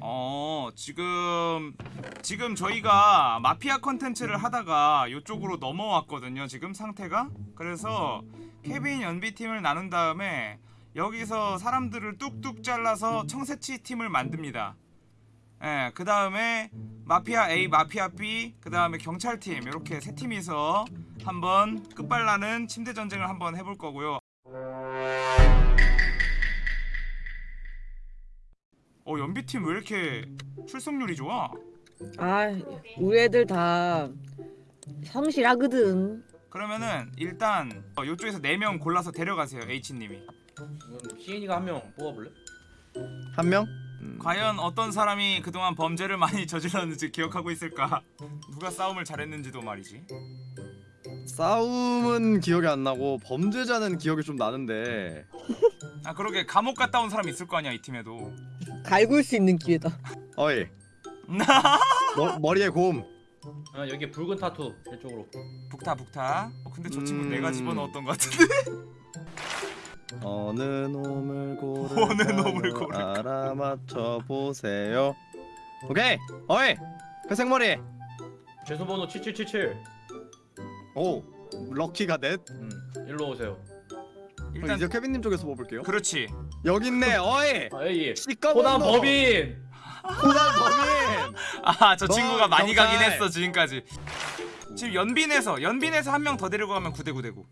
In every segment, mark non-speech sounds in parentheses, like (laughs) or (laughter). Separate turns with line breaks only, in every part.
어 지금 지금 저희가 마피아 컨텐츠를 하다가 이쪽으로 넘어왔거든요 지금 상태가. 그래서 케빈 연비팀을 나눈 다음에 여기서 사람들을 뚝뚝 잘라서 청새치 팀을 만듭니다. 예, 그 다음에 마피아 A, 마피아 B, 그 다음에 경찰팀 이렇게 세 팀이서 한번 끝발나는 침대 전쟁을 한번 해볼 거고요 연비팀 왜 이렇게 출석률이 좋아?
아 우리 애들 다 성실하거든
그러면은 일단 어, 이쪽에서 4명 골라서 데려가세요 H님이
시인이가 한 명 뽑아볼래?
한 명? 음.
과연 어떤 사람이 그동안 범죄를 많이 (laughs) 저질렀는지 기억하고 있을까 누가 싸움을 잘했는지도 말이지
싸움은 기억이 안 나고 범죄자는 기억이 좀 나는데
아 그러게 감옥 갔다 온 사람 있을 거 아니야 이 팀에도
갈굴 수 있는 기회다.
어이. (laughs) 머, 머리에 곰.
아 여기 붉은 타투 이쪽으로.
북타 북타. 어, 근데 저 친구
음.
내가 집어넣었던 것 같은데? (laughs)
어느 놈을 고를까요
어느 놈을 고를까?
알아맞혀 보세요. 오케이. 어이. 회색 머리.
죄수번호 7777
오. 럭키가 넷?
음 일로 오세요.
일단
이제 케빈님 쪽에서 뽑을게요.
그렇지
여기 있네 어이
아 여기 코난. 법인
코난 범인 (laughs) 아저너
친구가 많이
경찰.
가긴 했어 지금까지 지금 연빈에서 연빈에서 한 명 더 데리고 가면 구대구대구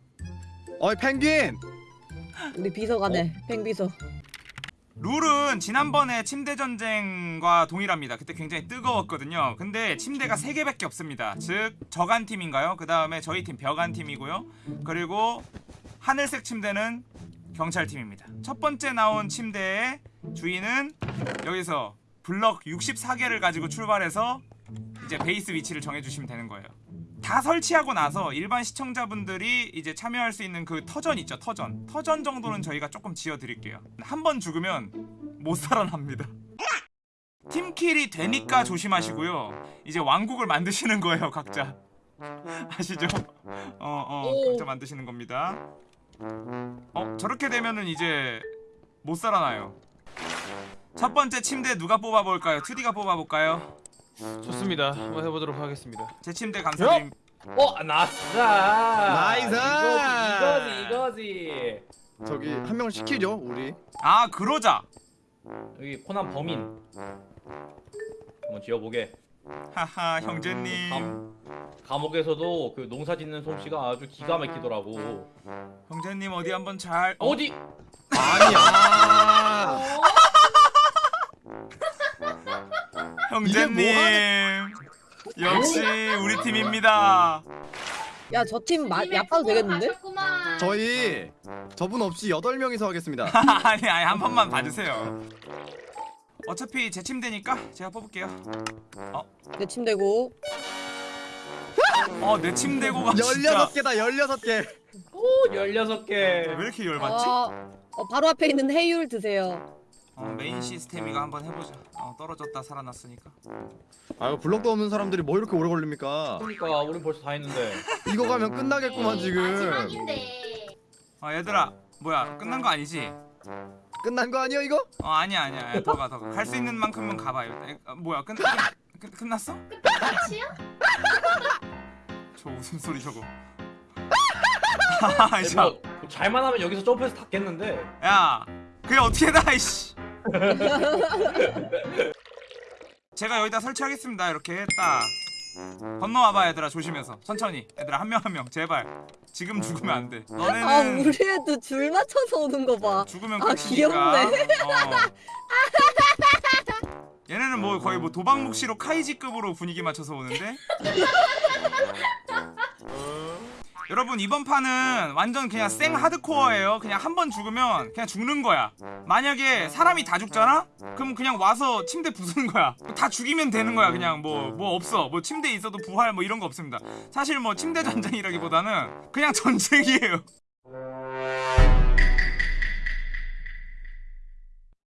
어이 펭귄
우리 비서가네 팽비서
룰은 지난번에 침대 전쟁과 동일합니다. 그때 굉장히 뜨거웠거든요. 근데 침대가 3개밖에 없습니다. 즉 저간 팀인가요? 그 다음에 저희 팀 벽안 팀이고요. 그리고 하늘색 침대는 경찰 팀입니다. 첫 번째 나온 침대의 주인은 여기서 블럭 64개를 가지고 출발해서 이제 베이스 위치를 정해주시면 되는 거예요. 다 설치하고 나서 일반 시청자분들이 이제 참여할 수 있는 그 터전 있죠 터전 터전 정도는 저희가 조금 지어드릴게요 한 번 죽으면 못 살아납니다 팀킬이 되니까 조심하시고요 이제 왕국을 만드시는 거예요 각자 아시죠? 어어 각자 만드시는 겁니다 어 저렇게 되면은 이제 못 살아나요 첫 번째 침대 누가 뽑아볼까요? 2D가 뽑아볼까요?
좋습니다. 한번 해보도록 하겠습니다.
제 침대 감사드립니다
어 nice
nice!
이거지 이거지
저기 한명 시키죠 우리
아 그러자
여기 코난 범인 한번 지어보게
하하 형제님.
감, 감옥에서도 그 농사 짓는 솜씨가 아주 기가 막히더라고.
형제님 어디 한번 잘 어?
어디?
아니야. (laughs)
형제님. 역시 우리 팀입니다.
야 저 팀 야빠도 되겠는데?
저희 저분 없이 8명이서 하겠습니다. (laughs)
아니 아니 한 번만 봐주세요 어차피 제 침대니까 제가 뽑을게요.
내 침대고.
어내 침대고가 진짜.
16개다 16개.
오 16개.
왜 이렇게 열받지?
어, 어, 바로 앞에 있는 해율 드세요.
어, 메인 시스템이가 한번 해보자. 어, 떨어졌다 살아났으니까.
아유 블럭도 없는 사람들이 뭐 이렇게 오래 걸립니까?
그러니까 우린 벌써 다 했는데.
이거 가면 끝나겠구만 지금.
마지막인데.
어 얘들아 뭐야? 끝난 거 아니지?
끝난 거 아니야 이거?
어 아니야 아니야. 더가 더가. 갈 수 있는 만큼은 가봐요 에, 어, 뭐야 끝, 끝, 끝, 끝났어?
끝이야? (laughs)
저 웃음소리 저거. (laughs)
아니,
자,
뭐, 잘만 하면 여기서 점프해서 닿겠는데.
야 그게 어떻게 다 이씨. (laughs) 제가 여기다 설치하겠습니다 이렇게. 딱 건너와봐 얘들아. 조심해서. 천천히. 얘들아 한 명 한 명. 제발. 지금 죽으면 안돼.
아
너네는
우리 애들 줄 맞춰서 오는 거봐.
죽으면
아, 귀엽네.
어. 얘네는 뭐 거의 뭐 도박묵시로 카이지급으로 분위기 맞춰서 오는데 (laughs) 여러분 이번 판은 완전 그냥 생 하드코어예요. 그냥 한 번 죽으면 그냥 죽는 거야. 만약에 사람이 다 죽잖아? 그럼 그냥 와서 침대 부수는 거야. 다 죽이면 되는 거야 그냥. 뭐뭐 없어. 뭐 침대에 있어도 부활 뭐 이런 거 없습니다. 사실 뭐 침대 전쟁이라기보다는 그냥 전쟁이에요.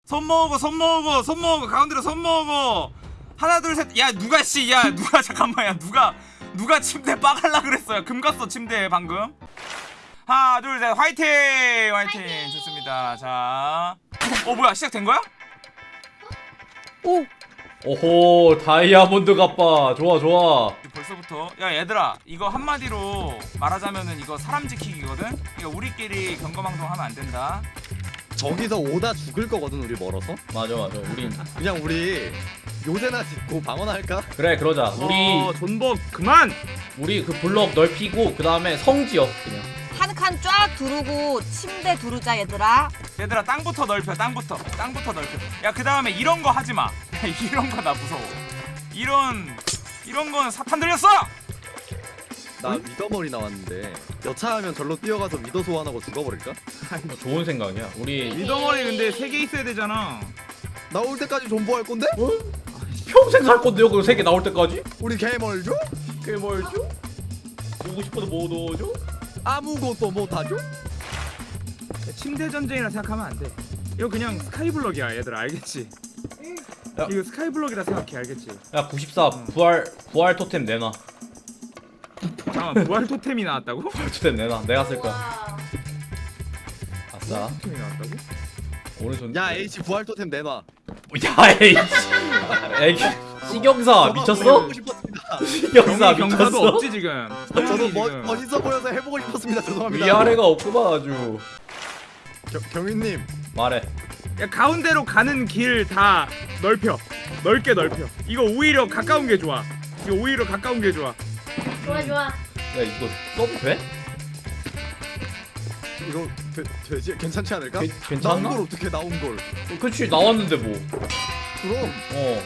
손 모으고 손 모으고 손 모으고 가운데로 손 모으고. 하나 둘 셋. 야 누가 씨야 누가 잠깐만. 야 누가 누가 침대 빠갈라 그랬어요? 금 갔어 침대에 방금? 하나 둘셋 화이팅! 화이팅! 좋습니다. 자어 뭐야 시작된 거야?
오.
오호 다이아몬드 갑바. 좋아 좋아.
벌써부터. 야 얘들아 이거 한마디로 말하자면은 이거 사람 지키기거든. 그러니까 우리끼리 경거망동 하면 안 된다.
저기서 오다 죽을 거거든 우리 멀어서.
맞아 맞아. 우린
그냥 우리 요새나 짓고 방어나 할까?
그래 그러자. 우리
어, 존버 그만.
우리 그 블럭 넓히고 그 다음에 성지어 그냥.
한 칸 쫙 두르고 침대 두르자 얘들아.
얘들아 땅부터 넓혀 땅부터. 땅부터 넓혀. 야 그 다음에 이런 거 하지 마. (laughs) 이런 거 나 무서워. 이런 이런 건 사탄 들렸어
나 위더머리 나왔는데 여차하면 절로 뛰어가서 위더 소환하고 죽어버릴까?
어, 좋은 생각이야 우리
미더머리 근데 세 개 있어야 되잖아
나올 때까지 존버할 건데?
평생 살 건데요 그세개 나올 때까지
우리 개 멀죠?
그게 뭘죠? 보고 싶어도 못 오죠?
아무것도 못하죠?
침대 전쟁이라 생각하면 안 돼 이거 그냥 스카이블럭이야 얘들아 알겠지
야.
이거 스카이블럭이라 생각해 알겠지
야94 부활 부활 토템 내놔
잠깐만 부활 토템이 나왔다고? (laughs)
부활 토템 내놔 내가 쓸 거야
와.
아싸
토템이 나왔다고?
오른손
야 H 부활 토템 내놔.
야 에이 애기 시경사 미쳤어?
경사도
미쳤어?
없지 지금
저도 멋,
지금.
멋있어 보여서 해보고 싶었습니다. 죄송합니다.
위아래가 없구만 아주
겨, 경위님
말해
야 가운데로 가는 길 다 넓혀 넓게 넓혀 이거 오히려 가까운 게 좋아 이거 오히려 가까운 게 좋아
좋아 좋아.
야 이거 써도 돼?
이거 되, 되지? 괜찮지 않을까?
괜- 괜찮나?
나온 걸 어떻게 나온 걸?
어, 그치 나왔는데 뭐
그럼
어.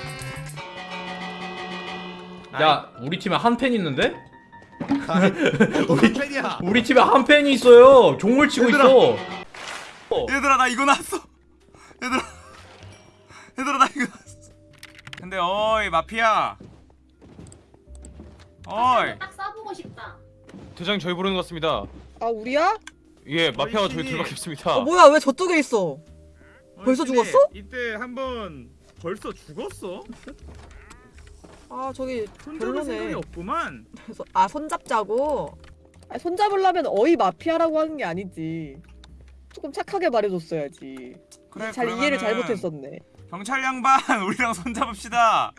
야, 우리 팀에 한 팬 있는데? (laughs)
우리 팬이야.
우리 팀에 한 팬이 있어요. 종을 치고
얘들아.
있어.
얘들아 나 이거 났어 얘들아 얘들아 나 이거 났어 근데 어이 마피아 어이.
대장님 저희 부르는 것 같습니다.
아 우리야?
예, 마피아가 저희 둘밖에 없습니다.
어 뭐야 왜 저쪽에 있어? 벌써
근데
죽었어?
이때 한번 벌써 죽었어?
아 저기
손잡을 생각이. 없구만
그래서 아 손잡자고
아, 손잡으려면 어이 마피아라고 하는 게 아니지. 조금 착하게 말해줬어야지.
그래
잘 이해를
그러면은
잘못했었네.
경찰 양반 (laughs) 우리랑 손잡읍시다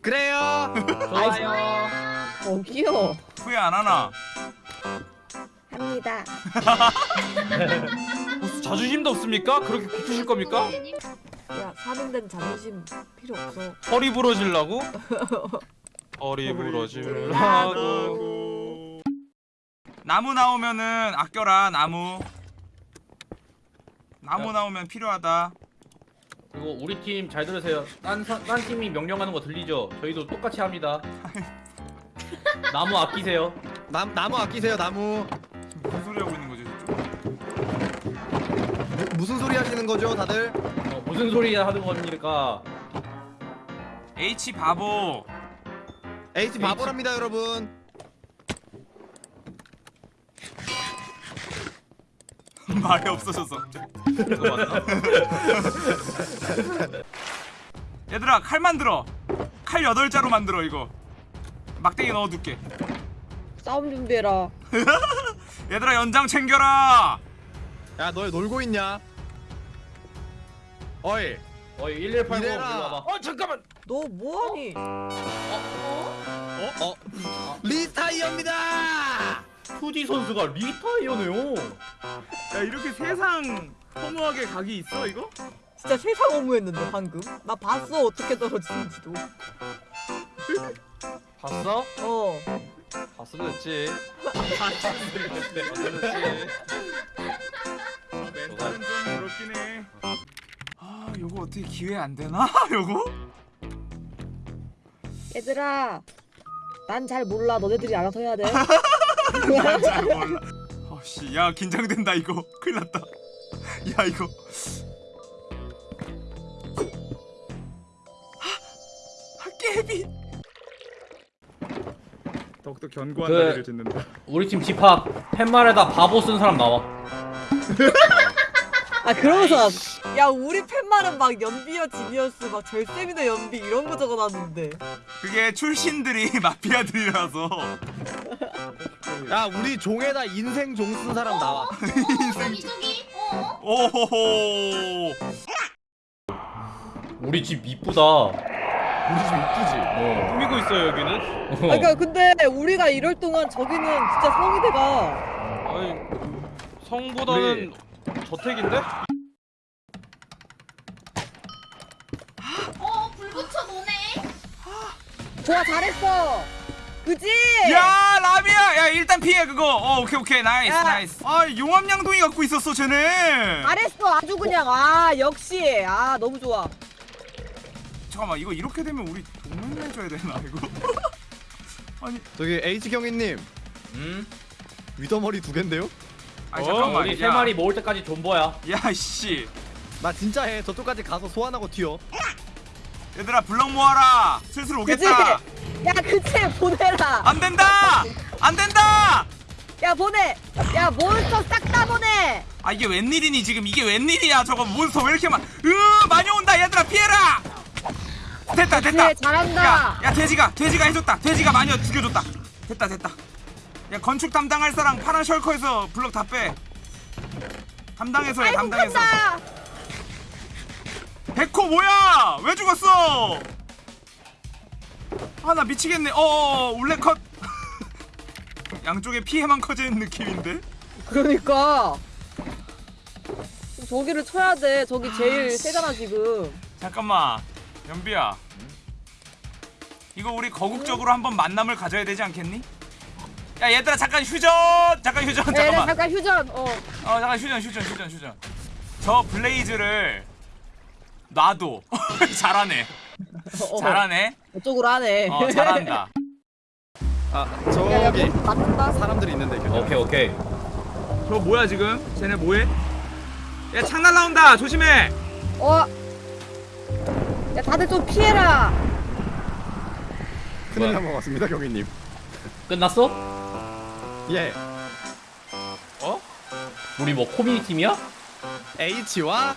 그래요.
좋아요.
저기요.
후회 안 하나
합니다. (laughs)
무슨 자존심도 없습니까? 그렇게 고프실 겁니까?
야 사는 데는 자존심 필요 없어
허리 부러질라고? (laughs) 허리 부러질라고.
나무 나오면은 아껴라 나무 나무
야.
나오면 필요하다
그리고 우리 팀 잘 들으세요. 딴, 사- 딴 팀이 명령하는 거 들리죠? 저희도 똑같이 합니다. (laughs) 나무 아끼세요.
남 나무 아끼세요 나무.
무슨 소리 하고 있는 거지 저쪽
무, 무슨 소리 하시는 거죠 다들?
어, 무슨 소리 하는 겁니까?
H 바보
H 바보랍니다 여러분. (laughs)
말이 없어졌어
맞나? (laughs)
얘들아 칼 만들어 칼 여덟 자로 만들어 이거 막대기 넣어둘게
싸움 준비해라. (laughs)
얘들아 연장 챙겨라
야너 놀고 있냐? 어이
어이 1180 일로
이래라.
와봐.
어 잠깐만.
너 뭐하니
어 리타이어입니다.
푸디 선수가 리타이어네요.
야 이렇게 세상 허무하게 각이 있어 이거?
진짜 세상 어무했는데 방금 나 봤어 어떻게 떨어지는지도 (laughs)
봤어?
어
봤어도 됐지.
멘탈은 좀 그렇긴 해아 요거 어떻게 기회 안 되나? (laughs) 요거?
얘들아. 난 잘 몰라. 너네들이 알아서 해야 돼. (laughs)
잘 몰라 어씨 야 긴장된다 이거 큰일 났다 야 이거 더욱더 견고한
그-
다리를 짓는다
우리 팀 집합 팻말에다 바보 쓴 사람 나와.
아 그러면서
야 우리 팬말은 막 연비어 지니어스 막 절세미너 연비 이런 거 적어놨는데
그게 출신들이 (laughs) 마피아들이라서
야 우리 종에다 인생 종 쓴 사람 나와. (laughs)
저기 저기. 어?
오호호
우리 집 이쁘다.
우리 집 이쁘지?
어.
꾸미고 있어요 여기는.
아, 그러니까 근데 우리가 이럴 동안 저기는 진짜 성희대가
아니 성보다는 저택인데?
어, 불 붙여 노네.
좋아 잘했어. 그지?
야 라비야 야 일단 피해 그거 어 오케이 오케이 nice
야.
nice 아 용암 양동이 갖고 있었어 쟤네
잘했어 아주 그냥 아 역시 아 너무 좋아.
잠깐만 이거 이렇게 되면 우리 동맹 해줘야 되나 이거 (laughs) 아니
저기 H 경위님
음.
wither머리 두 갠데요?
아니
어,
잠깐만
우리 세 마리 모을 때까지 존버야.
야씨
나 진짜 해. 저쪽까지 가서 소환하고 튀어.
얘들아 블럭 모아라 슬슬? 오겠다
야 그치 보내라.
안 된다 안 된다
야 보내. 야 몬스터 싹 다 보내.
아 이게 웬일이니 지금 이게 웬일이야 저거 몬스터 왜 이렇게 많 으 많이 온다 얘들아 피해라 됐다 됐다.
그래 잘한다.
야, 야 돼지가 돼지가 해줬다. 돼지가 많이 죽여줬다. 됐다 됐다. 야 건축 담당할 사람 파란 shulker에서 블럭 다 빼. 담당해서 해 담당해서. 백호 뭐야? 왜 죽었어? 아 나 미치겠네. 어어 울레 컷. (laughs) 양쪽에 피해만 커지는 느낌인데?
그러니까. 저기를 쳐야 돼. 저기 제일
아,
세잖아 지금.
잠깐만. 연비야 이거 우리 거국적으로 한번 만남을 가져야 되지 않겠니? 야 얘들아 잠깐 휴전 잠깐 휴전
야, 얘네
잠깐만
잠깐 휴전. 어.
어 잠깐 휴전 휴전 휴전 휴전 저 블레이즈를 놔둬 (laughs) 잘하네
어,
잘하네
저쪽으로 하네.
어 잘한다
아
야, 야,
저기
몬스터 맞는다.
사람들이 있는데 교장.
오케이 오케이.
저 뭐야 지금 쟤네 뭐해? 야창 날라온다 조심해
어. 야 다들 좀 피해라.
큰일
뭐야?
난것 같습니다 경위님.
끝났어?
예.
우리 뭐 코미디 팀이야?
H와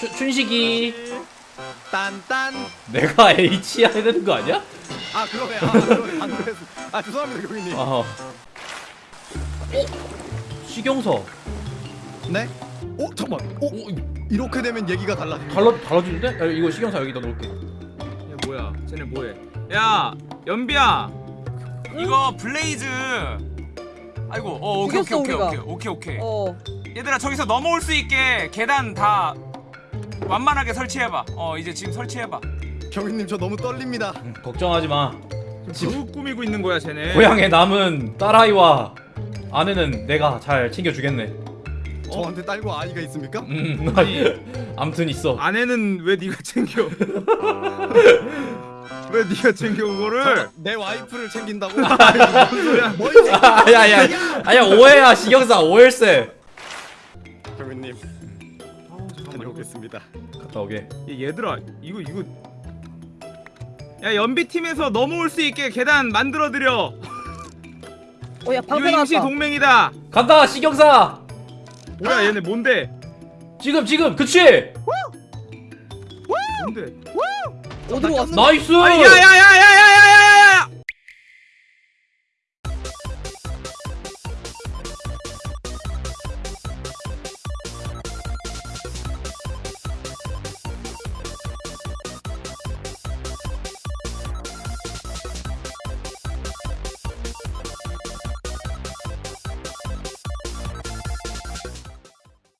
춘, 춘식이.
딴딴.
내가 H 해야 되는 거 아니야?
아. 아. 안 그래서. 아 죄송합니다 경위님.
어. 시경서.
네? 어 잠깐. 어
오, 이거
이렇게 되면 얘기가. 달라
달라지는데? 야, 이거 시경사 여기다 놓을게.
야 뭐야 쟤네 뭐해 야 연비야 이거 blaze 아이고 어 오케이 오케이 오케이
우리가.
오케이 오케이 오케이
어.
얘들아 저기서 넘어올 수 있게 계단 다 완만하게 설치해봐 어 이제 지금 설치해봐
경위님 저 너무 떨립니다.
음, 걱정하지 마.
누구 꾸미고 있는 거야 쟤네
고향에 남은 딸아이와 아내는 내가 잘 챙겨주겠네.
저한테 딸과 아이가 있습니까?
음, 아무튼 (laughs) 있어.
아내는 왜 네가 챙겨 (laughs) 왜 네가 챙겨 그거를
저, 내 와이프를 챙긴다고? (laughs)
아야야, (laughs) 아야 오해야 시경사 오해일세.
경위님 다녀오겠습니다.
갔다 오게.
야, 얘들아 이거 이거 야 연비 팀에서 넘어올 수 있게 계단 만들어 드려 (laughs)
어야
이거
방패
임시
나왔다.
동맹이다
간다 시경사.
뭐야 얘네 뭔데
지금 지금 그치?
뭔데
어디로 왔어?
나이스.
아니 야야야야야야